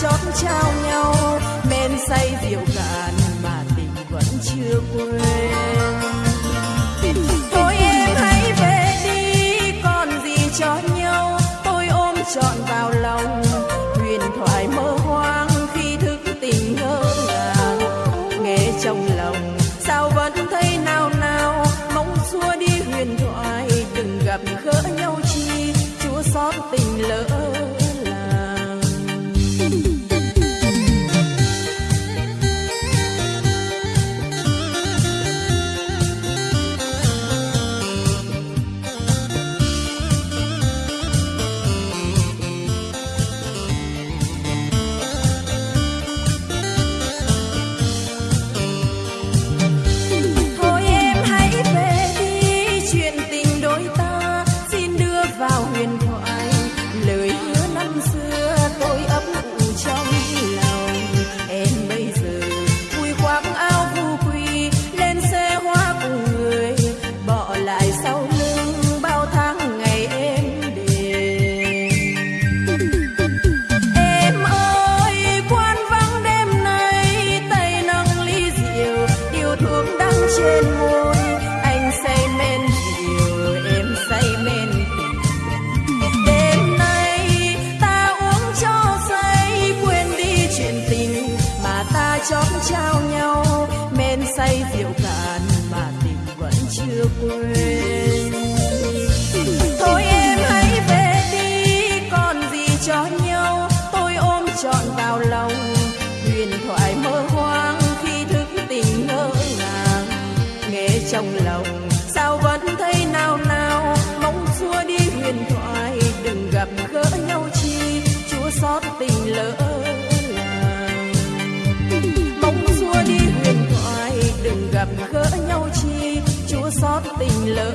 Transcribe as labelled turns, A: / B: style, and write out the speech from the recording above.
A: chót trao nhau, men say rượu cạn mà tình vẫn chưa quên. Thôi em hãy về đi, còn gì cho nhau. Tôi ôm trọn vào lòng, huyền thoại mơ hoang khi thức tình ngỡ ngàng. Nghe trong lòng, sao vẫn thấy nao nao? Mong xua đi huyền thoại đừng gặp gỡ nhau chi? Chúa xót tình lỡ trên môi, anh say men rượu em say men đêm nay ta uống cho say, quên đi chuyện tình mà ta chót trao nhau. Men say rượu cạn mà tình vẫn chưa quên. Tình lỡ làng. Mong xua đi huyền thoại, đừng gặp gỡ nhau chi, chúa xót tình lỡ